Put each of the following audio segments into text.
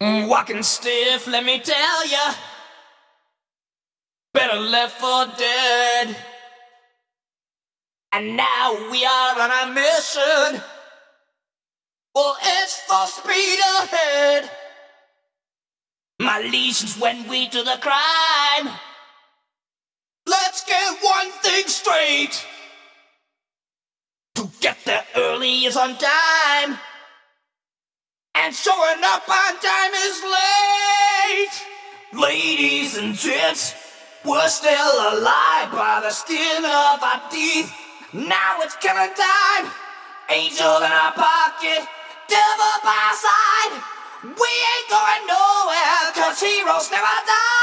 Walking stiff, let me tell ya. Better left for dead. And now we are on a mission. Well, it's full speed ahead. My legions when we do the crime. Let's get one thing straight. To get there early is on time. And showing up on time is late. Ladies and gents, we're still alive by the skin of our teeth. Now it's killing time. Angel in our pocket, devil by our side. We ain't going nowhere, cause heroes never die.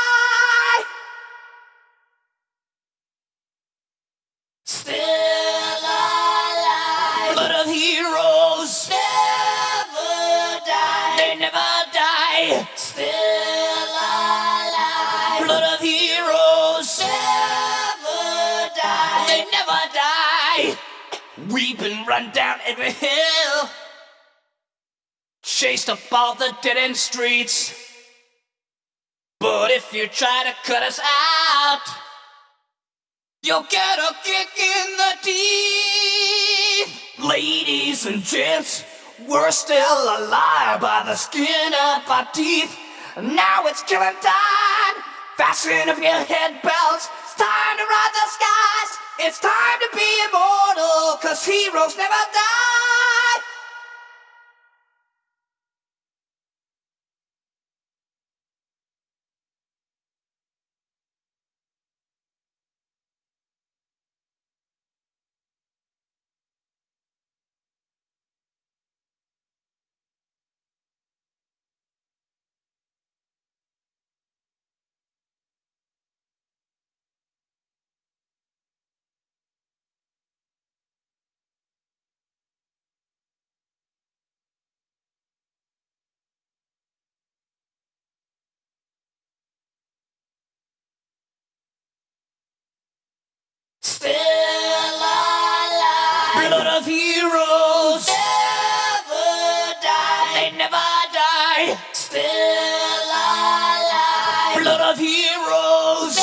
Die. We've been run down every hill. Chased up all the dead end streets. But if you try to cut us out, You'll get a kick in the teeth. Ladies and gents, we're still alive by the skin of our teeth. Now it's killing time. Fasten up your head belts. It's time to ride the skies. It's time to be immortal, cause heroes never die. Still alive. Blood of heroes. Never die. They never die. Still alive. Blood of heroes.